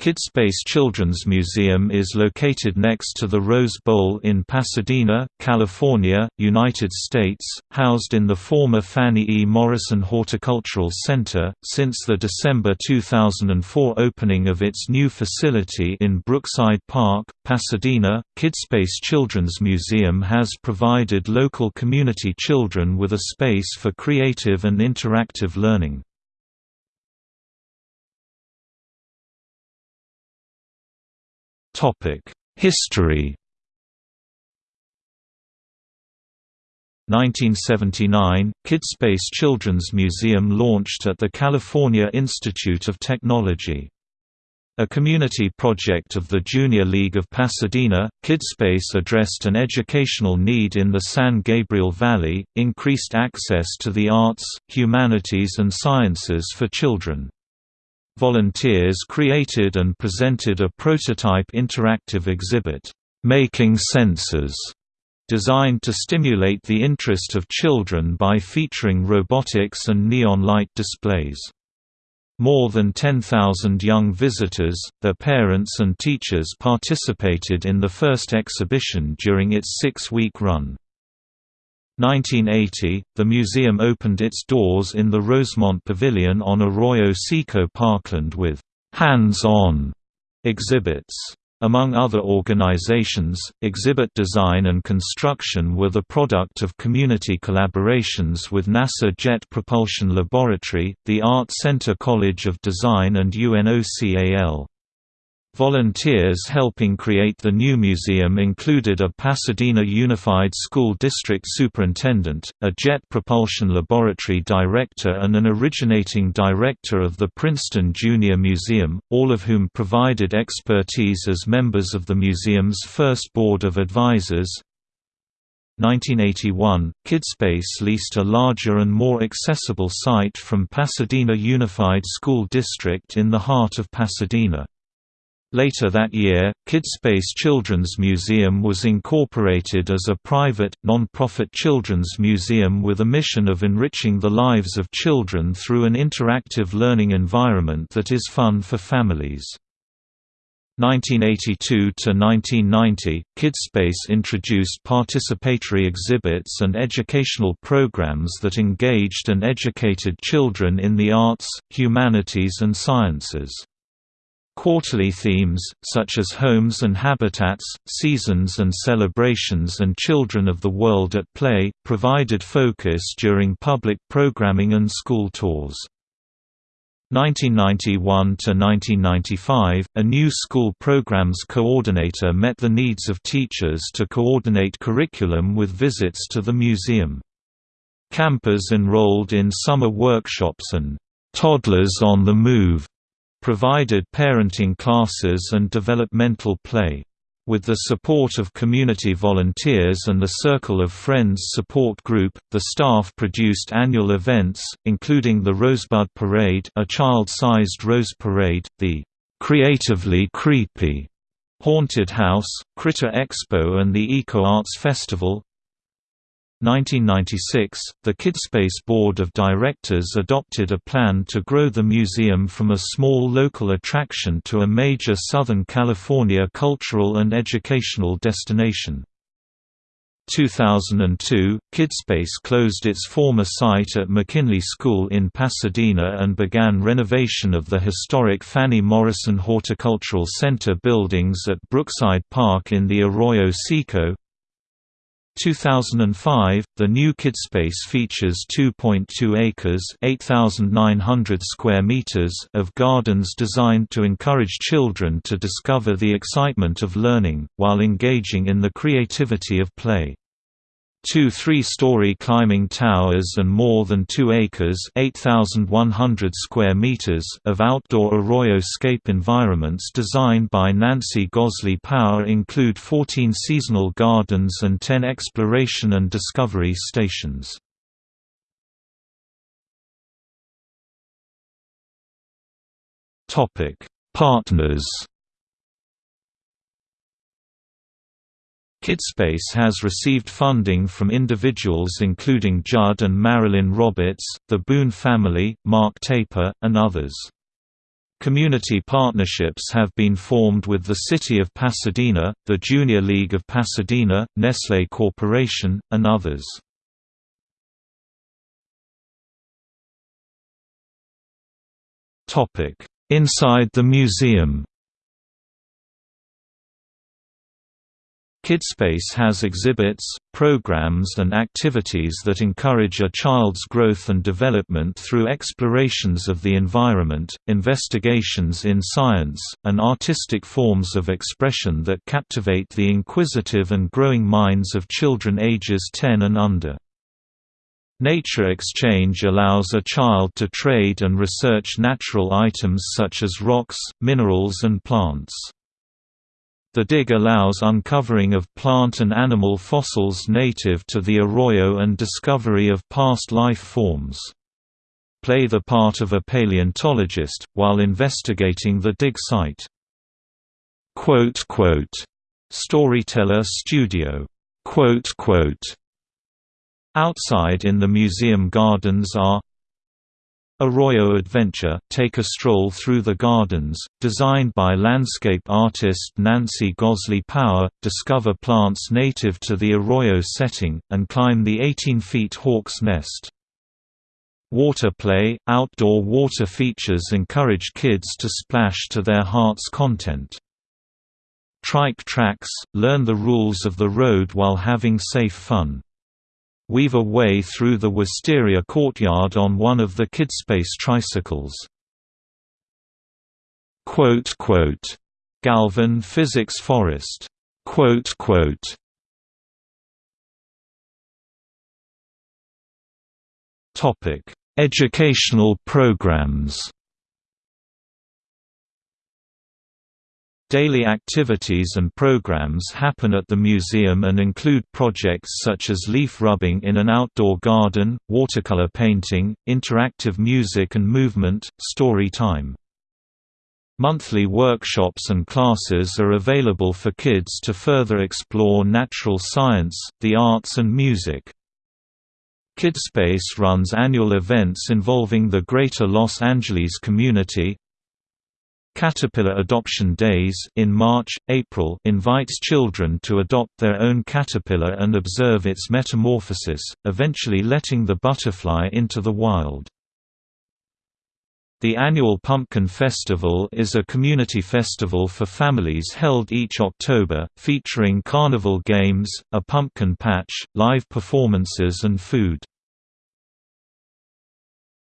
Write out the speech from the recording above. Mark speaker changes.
Speaker 1: Kidspace Children's Museum is located next to the Rose Bowl in Pasadena, California, United States, housed in the former Fannie E. Morrison Horticultural Center. Since the December 2004 opening of its new facility in Brookside Park, Pasadena, Kidspace Children's Museum has provided local community children with a space for creative and interactive learning. History 1979, Kidspace Children's Museum launched at the California Institute of Technology. A community project of the Junior League of Pasadena, Kidspace addressed an educational need in the San Gabriel Valley, increased access to the arts, humanities and sciences for children. Volunteers created and presented a prototype interactive exhibit, "'Making Senses' designed to stimulate the interest of children by featuring robotics and neon light displays. More than 10,000 young visitors, their parents and teachers participated in the first exhibition during its six-week run. 1980, the museum opened its doors in the Rosemont Pavilion on Arroyo Seco Parkland with «hands-on» exhibits. Among other organizations, exhibit design and construction were the product of community collaborations with NASA Jet Propulsion Laboratory, the Art Center College of Design and UNOCAL. Volunteers helping create the new museum included a Pasadena Unified School District superintendent, a Jet Propulsion Laboratory director and an originating director of the Princeton Junior Museum, all of whom provided expertise as members of the museum's first board of advisors. 1981, Kidspace leased a larger and more accessible site from Pasadena Unified School District in the heart of Pasadena. Later that year, Kidspace Children's Museum was incorporated as a private, non-profit children's museum with a mission of enriching the lives of children through an interactive learning environment that is fun for families. 1982 to 1990, Kidspace introduced participatory exhibits and educational programs that engaged and educated children in the arts, humanities and sciences. Quarterly themes, such as homes and habitats, seasons and celebrations and children of the world at play, provided focus during public programming and school tours. 1991–1995, a new school programs coordinator met the needs of teachers to coordinate curriculum with visits to the museum. Campers enrolled in summer workshops and "'Toddlers on the Move' provided parenting classes and developmental play. With the support of community volunteers and the Circle of Friends support group, the staff produced annual events, including the Rosebud Parade a child-sized rose parade, the "'Creatively Creepy' Haunted House, Critter Expo and the Eco Arts Festival, 1996, the Kidspace Board of Directors adopted a plan to grow the museum from a small local attraction to a major Southern California cultural and educational destination. 2002, Kidspace closed its former site at McKinley School in Pasadena and began renovation of the historic Fannie Morrison Horticultural Center buildings at Brookside Park in the Arroyo Seco, 2005, the new Kidspace features 2.2 acres (8,900 square meters) of gardens designed to encourage children to discover the excitement of learning, while engaging in the creativity of play. Two three-story climbing towers and more than 2 acres (8,100 square meters) of outdoor arroyo-scape environments designed by Nancy Goslee Power include 14 seasonal gardens and 10 exploration and discovery stations. Partners Kidspace has received funding from individuals including Judd and Marilyn Roberts, the Boone family, Mark Taper, and others. Community partnerships have been formed with the City of Pasadena, the Junior League of Pasadena, Nestlé Corporation, and others. Inside the museum Kidspace has exhibits, programs and activities that encourage a child's growth and development through explorations of the environment, investigations in science, and artistic forms of expression that captivate the inquisitive and growing minds of children ages 10 and under. Nature exchange allows a child to trade and research natural items such as rocks, minerals and plants. The dig allows uncovering of plant and animal fossils native to the arroyo and discovery of past life forms. Play the part of a paleontologist, while investigating the dig site. Storyteller Studio Outside in the museum gardens are Arroyo Adventure take a stroll through the gardens, designed by landscape artist Nancy Goslee Power, discover plants native to the Arroyo setting, and climb the 18-feet Hawk's Nest. Water play – Outdoor water features encourage kids to splash to their heart's content. Trike tracks – learn the rules of the road while having safe fun weave a way through the Wisteria courtyard on one of the Kidspace tricycles. Galvan Physics Forest. Educational programs Daily activities and programs happen at the museum and include projects such as leaf rubbing in an outdoor garden, watercolor painting, interactive music and movement, story time. Monthly workshops and classes are available for kids to further explore natural science, the arts and music. Kidspace runs annual events involving the Greater Los Angeles community, Caterpillar Adoption Days in March, April invites children to adopt their own caterpillar and observe its metamorphosis, eventually letting the butterfly into the wild. The annual Pumpkin Festival is a community festival for families held each October, featuring carnival games, a pumpkin patch, live performances and food.